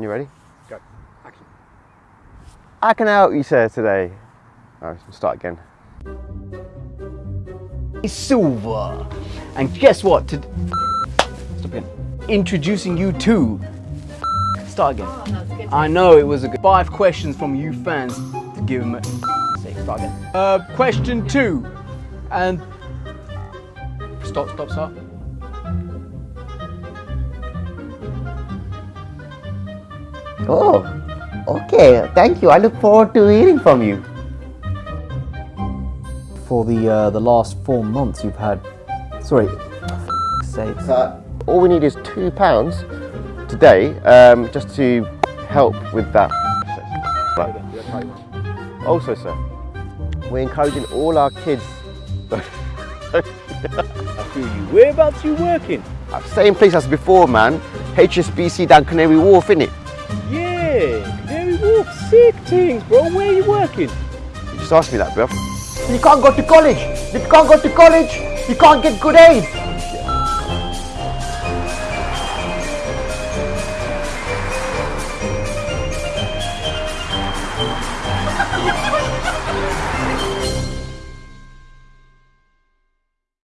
You ready? Go. Action. I can help you, sir, today. All right, let's start again. Silver. And guess what? To Stop again. Introducing you to. Start again. Oh, I know it was a good. Five questions from you fans to give him a. Say, start again. Uh, question two. And. Stop, stop, stop. Oh, okay. Thank you. I look forward to hearing from you. For the uh, the last four months, you've had. Sorry. Sakes. Uh, all we need is two pounds today, um, just to help with that. But also, sir, we're encouraging all our kids. I feel you. Whereabouts you working? Same place as before, man. HSBC down Canary Wharf, innit? Yeah, Canary Wharf. Sick things, bro. Where are you working? You just asked me that, bro. You can't go to college. You can't go to college. You can't get good A's.